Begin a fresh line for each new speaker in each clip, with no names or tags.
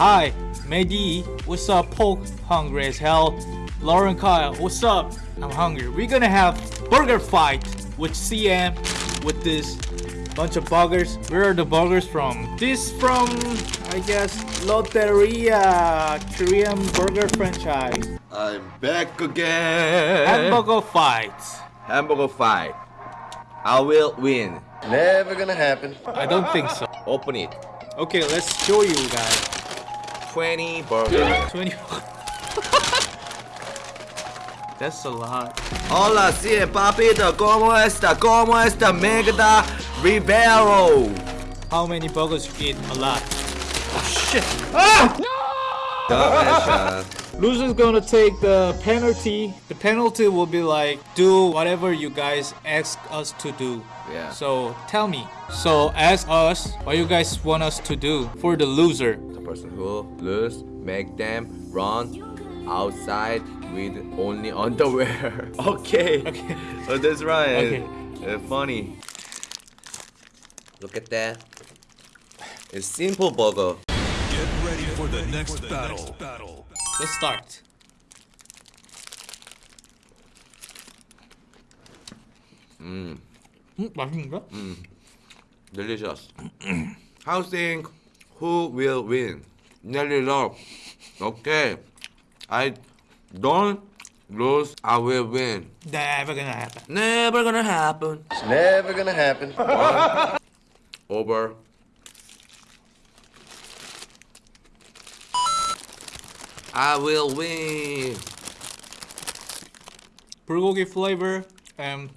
Hi, Mehdi. What's up? Poke, hungry as hell. Lauren Kyle, what's up? I'm hungry. We're gonna have burger fight with CM with this bunch of buggers. Where are the buggers from? This from, I guess, Lotteria Korean burger franchise.
I'm back again.
Hamburger fight.
Hamburger fight. I will win.
Never gonna happen.
I don't think so.
Open it.
Okay, let's show you guys.
20 burger.
20. That's a lot.
Hola, sí, papito. ¿Cómo está? ¿Cómo está? Megda Rivero.
How many burgers you eat? A lot. Oh, shit. Ah!
Dumbass.
Loser's gonna take the penalty. The penalty will be like do whatever you guys ask us to do.
Yeah.
So tell me. So ask us what you guys want us to do for the loser
the person who lose, make them run outside with only underwear. okay.
Okay.
Oh, that's right.
Okay.
Uh, funny. Look at that. It's simple burger.
Get ready for the next battle.
Let's start. 음, 맛있는가?
Delicious. How think who will win? Nelly love. Okay. I don't lose. I will win.
Never gonna happen.
Never gonna happen.
It's never gonna happen.
Over. I will win.
bulgogi flavor and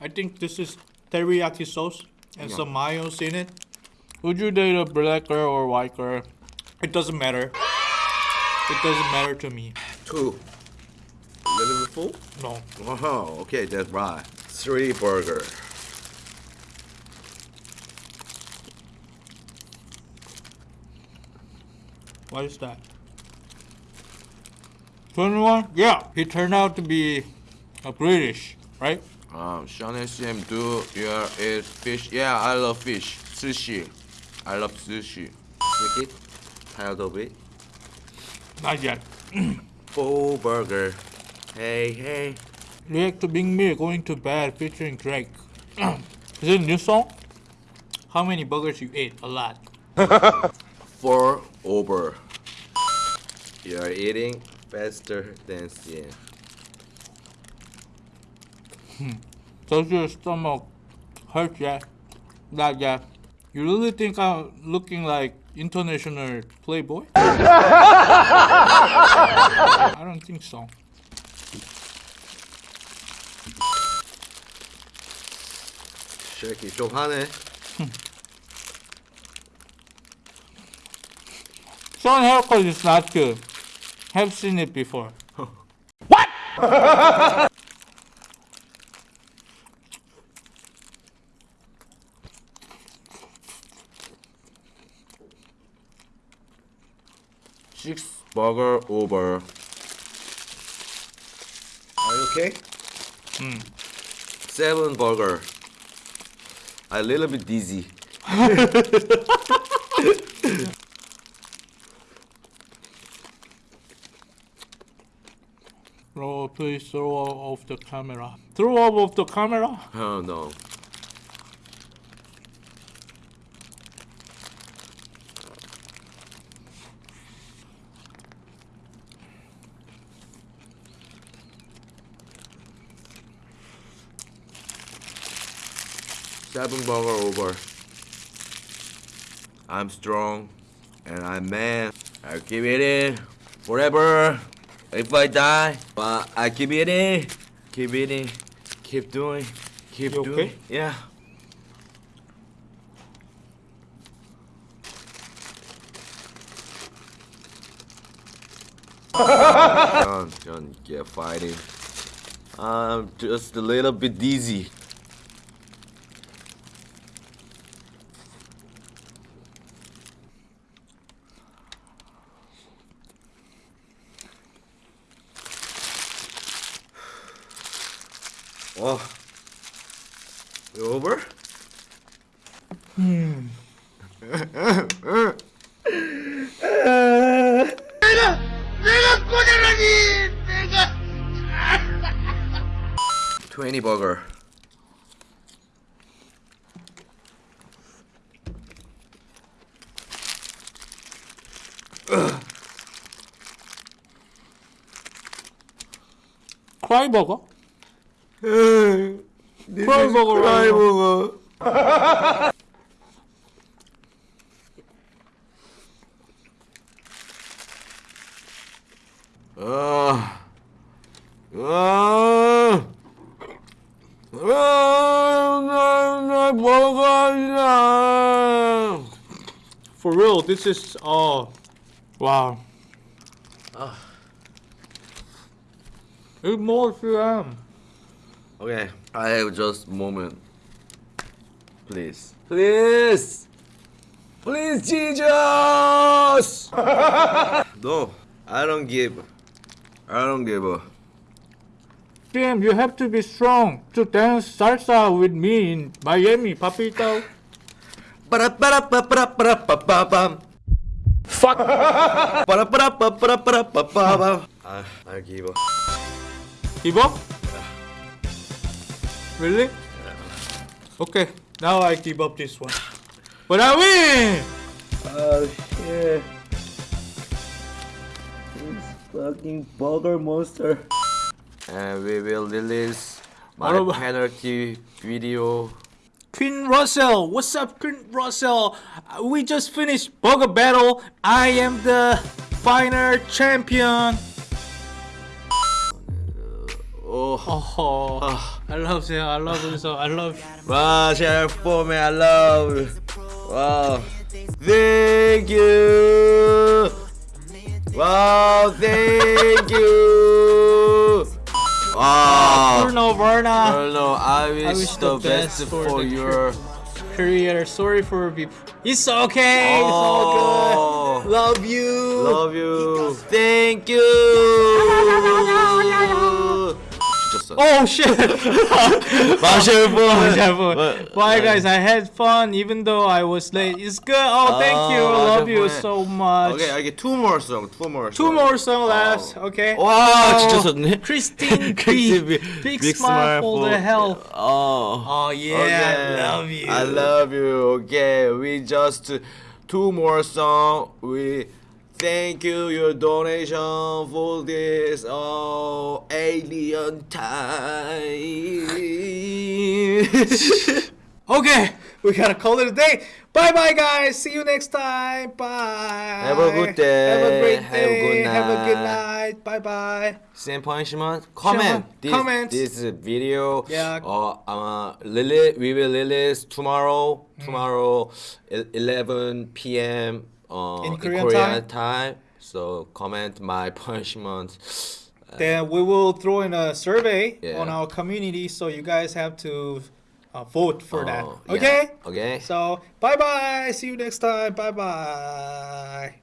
I think this is teriyaki sauce and some mayos in it. Would you date a black girl or white girl? It doesn't matter. It doesn't matter to me.
Two. Little bit full?
No.
Oh, okay, that's right. Three burger.
What is that? 21? Yeah, he turned out to be a British, right?
Um, Sean SM, do you eat fish? Yeah, I love fish. Sushi. I love sushi. Take it. Tired of it.
Not yet.
Full burger. Hey, hey.
React to Bing Me Going to Bed featuring Drake. is it a new song? How many burgers you ate? A lot.
Four over. You are eating faster than CM. Hmm.
Does your stomach hurt yet? Not yet. You really think I'm looking like international playboy? I don't think so.
쉐키 좀 하네.
Sean haircut is not good. Have seen it before.
Six burger over. Are you okay? Hmm. Seven burger. A little bit dizzy.
Bro, please throw off the camera. Throw off of the camera?
Oh no. Seven burger over. I'm strong and I'm man. I keep it in forever. If I die, but I keep it in, keep it in, keep doing, keep
You
doing.
okay?
Yeah. John, John, get fighting. I'm just a little bit dizzy. 와. 여벌? 음.
내가 내가 꼬자라니 내가 20 버거
크라이 버거? this Buzz is crime
for real, this is oh wow. Ah. Uh. It's more CM.
Okay, I have just moment. Please, please, please, Jesus. no, I don't give. I don't give a.
CM, you have to be strong to dance salsa with me in Miami, papito. Fuck.
I, I give up.
Give up? Really? Okay, now I give up this one. But I win!
Oh shit. This fucking burger monster. And we will release my
What
penalty video.
Queen Russell, what's up, Queen Russell? Uh, We just finished Burger Battle. I am the final champion.
Oh,
Oh, I love you. I love you so. I love you.
wow, share for me, I love you. Wow, thank you. Wow, thank you. Wow.
Bruno Verna,
Bruno, I wish,
wish
the,
the
best,
best
for,
for
your.
creator. Sorry for be. It's okay. It's all
Oh.
good. Love you.
Love you. Thank you. 진짜
Oh shit.
마셔보.
Bye guys, I had fun even though I was late. It's good. Oh, thank you.
Oh,
Love you
마셔보.
so much.
Okay, I get two more song. Two more.
Two
song.
more song left. Okay.
와,
Oh,
진짜 썼네.
Christine B.
Christine
Big,
Big
smile
smile
for the
for-
hell.
Oh.
Oh yeah,
Okay.
I love you.
I love you. Okay, we just two more song. We thank you your donation for this oh alien time.
Okay, we gotta call it a day. Bye bye, guys. See you next time. Bye.
Have a good day.
Have a great
Have a
day.
good
Have a good
night.
night. Bye bye.
Same punishment. Comment. This,
Comment.
this video.
Yeah.
Uh, uh, release, we will release tomorrow.
Mm.
Tomorrow, el- 11 p.m. Uh,
In Korean
time. So comment my punishment.
Then we will throw in a survey
Yeah.
on our community, so you guys have to uh, vote for that.
Oh, yeah.
Okay.
Okay.
So bye bye. See you next time. Bye bye.